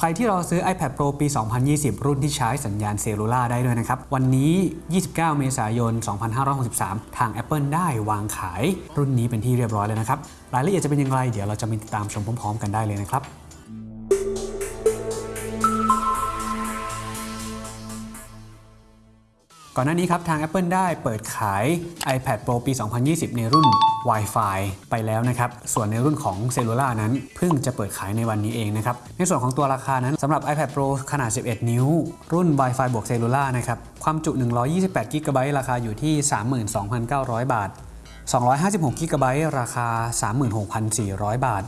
ใครที่รอซื้อ iPad Pro ปี 2020 รุ่นที่ใช้สัญญาณเซลลูล่าได้ด้วยนะครับ วันนี้ 29 เมษายน 2563 ทาง Apple ได้วางขายรุ่นนี้เป็นที่เรียบร้อยเลยนะครับ รายละเอียดจะเป็นอย่างไร เดี๋ยวเราจะมีติดตามชมพร้อมๆ กันได้เลยนะครับ ก่อนหน้านี้ครับทาง Apple ได้เปิดขาย iPad Pro ปี 2020 ในรุ่น Wi-Fi ไปแล้วนะครับ ส่วนในรุ่นของ Cellular นั้น เพิ่งจะเปิดขายในวันนี้เองนะครับ ในส่วนของตัวราคานั้นสำหรับ iPad Pro ขนาด 11 นิ้ว รุ่น Wi-Fi บวก Cellular นะครับ ความจุ 128 g b ราคาอยู่ที่ 32,900 บาท 256 g b ราคา 36,400 บาท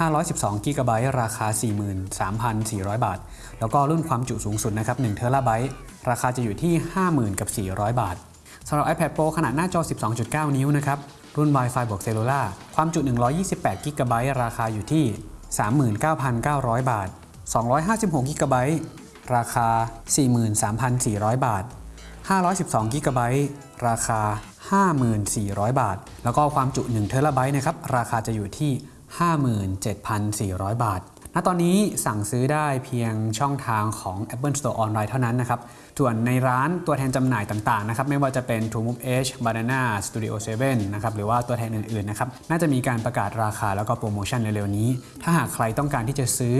512 g b ราคา 43,400 บาท แล้วก็รุ่นความจุสูงสุดนะครับ1 t b ราคาจะอยู่ที่ 50,000กับ400 บาทสำหรับ iPad Pro ขนาดหน้าจอ 12.9 นิ้วนะครับ รุ่น Wi-Fi บวก Cellular ความจุ 128 g b ราคาอยู่ที่ 39,900 บาท 256 g b ราคา 43,400 บาท 512 g b ราคา 54,000 บาท แล้วก็ความจุ1 t b นะครับ ราคาจะอยู่ที่ 57,400 บาท ณ ตอนนี้สั่งซื้อได้เพียงช่องทางของ Apple Store ออนไลน์เท่านั้นนะครับ ส่วนในร้านตัวแทนจำหน่ายต่างๆนะครับ ไม่ว่าจะเป็น True Move Edge Banana Studio 7 นะครับ หรือว่าตัวแทนอื่นๆนะครับ น่าจะมีการประกาศราคาแล้วก็โปรโมชั่นเร็วๆนี้ ถ้าหากใครต้องการที่จะซื้อ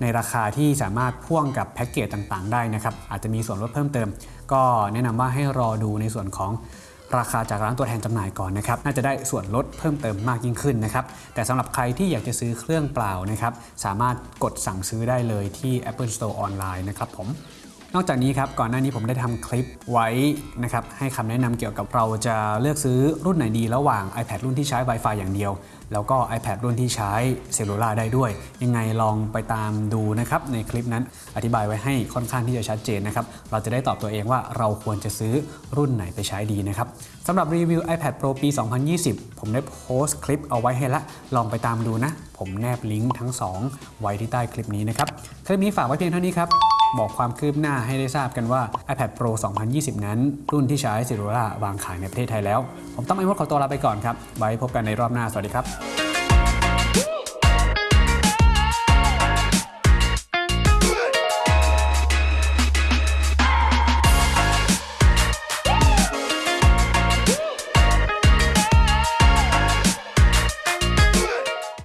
ในราคาที่สามารถพ่วงกับแพ็กเกจต่างๆ ได้นะครับ อาจจะมีส่วนลดเพิ่มเติม ก็แนะนำว่าให้รอดูในส่วนของ ราคาจากร้านตัวแทนจำหน่ายก่อนนะครับน่าจะได้ส่วนลดเพิ่มเติมมากยิ่งขึ้นนะครับแต่สำหรับใครที่อยากจะซื้อเครื่องเปล่านะครับสามารถกดสั่งซื้อได้เลยที่ Apple Store ออนไลน์นะครับผม นอกจากนี้ครับก่อนหน้านี้ผมได้ทำคลิปไว้นะครับให้คำแนะนำเกี่ยวกับเราจะเลือกซื้อรุ่นไหนดีระหว่าง iPad รุ่นที่ใช้ Wi-Fi อย่างเดียว แล้วก็ iPad รุ่นที่ใช้เซลลูลาได้ด้วย ยังไงลองไปตามดูนะครับในคลิปนั้นอธิบายไว้ให้ค่อนข้างที่จะชัดเจนนะครับเราจะได้ตอบตัวเองว่าเราควรจะซื้อรุ่นไหนไปใช้ดีนะครับสำหรับรีวิว iPad Pro ปี 2020 ผมได้โพสต์คลิปเอาไว้ให้ละลองไปตามดูนะ ผมแนบลิงก์ทั้ง 2 ไว้ที่ใต้คลิปนี้นะครับ คลิปนี้ฝากไว้เพียงเท่านี้ครับ บอกความคืบหน้าให้ได้ทราบกันว่า iPad Pro 2020 นั้น รุ่นที่ใช้ Cellular วางขายในประเทศไทยแล้ว ผมต้องไอ้มดขอตัวลาไปก่อนครับ ไว้พบกันในรอบหน้า สวัสดีครับ